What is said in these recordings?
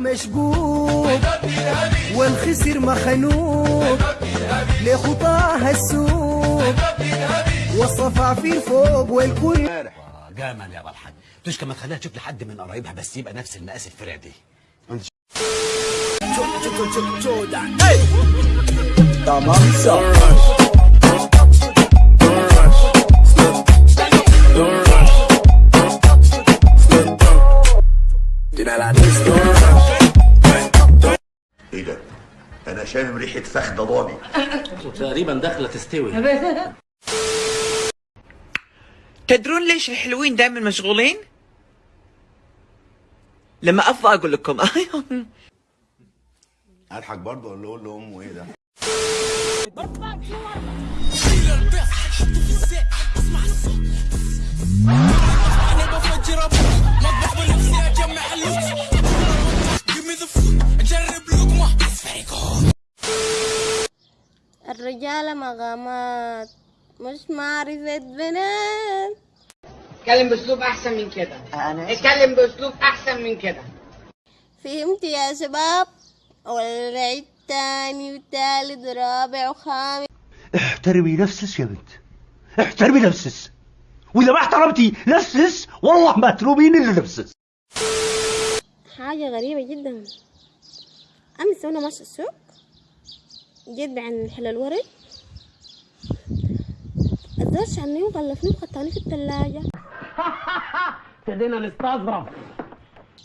مشبوك والخسر مخنوق لخطاها السوق والصفع في فوق والكل. جامل يا بالحاج تشكى ما تخليها تشوف لحد من قرايبها بس يبقى نفس المقاس الفرع دي إيه شامم ريحة فخده ضاني تقريبا داخلة تستوي تدرون ليش الحلوين دائما مشغولين؟ لما أفضى أقول لكم اضحك برضه ولا أقول لامه إيه ده؟ الرجالة مغامات مش معرفة بنات اتكلم باسلوب احسن من كده. اتكلم باسلوب احسن من كده. فهمت يا شباب؟ والعيد تاني وتالت ورابع وخامس. احترمي نفسك يا بنت. احترمي نفسك. وإذا ما احترمتي نفسك والله ما تلومين إلا نفسك. حاجة غريبة جدا. أمس وأنا ماشية السوق. جيت بعد حل الورد الزول شعني وغلفني وخدتاني في الثلاجة ابتدينا نستظرف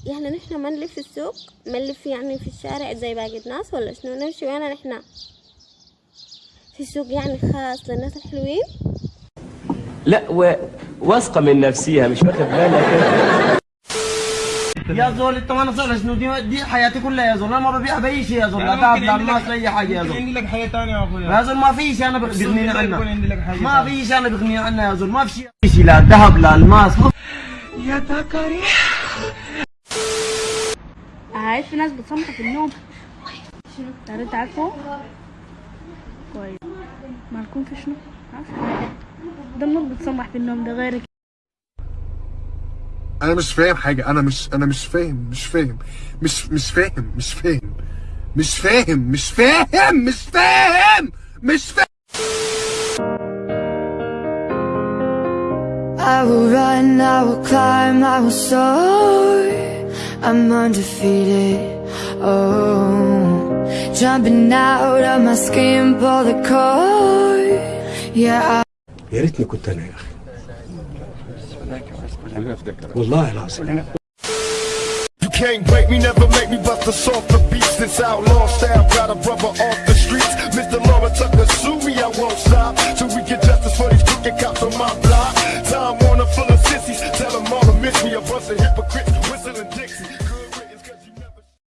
يعني نحن ما نلف في السوق ما نلف يعني في الشارع زي باقي الناس ولا شنو؟ نمشي وين نحن. في سوق يعني خاص للناس الحلوين لا و... واثقة من نفسيها مش واخد بالك يا زول انت ما شنو؟ دي, دي حياتي كلها يا زول. أنا ما ببيع بأي شيء يا زول. لا ذهب لا الماس لا أي حاجة يا زول. عندي لك حاجة ثانية يا أخويا. يا زول ما في شيء أنا يكون عنها ما في شيء أنا بغنيني عنها يا زول. ما في شيء شيء. لا ذهب لا الماس. ما يا تكري عارف في ناس بتصمت في النوم شنو؟ تعرف تعرفه كويس. مالكم في شنو؟ عارف ده النور بتصمح في النوم ده غيرك. أنا مش فاهم حاجة أنا مش أنا مش فاهم مش فاهم مش مش فاهم مش فاهم مش فاهم مش فاهم مش فاهم مش فاهم I will run, I will climb, I will soar. I'm undefeated. Oh, jumping out of my skin, pull the cord. Yeah, I يا ريتني كنت أنا يا أخي والله العظيم You can't break me, never make me bust a softer beats. This outlaw style got a brother off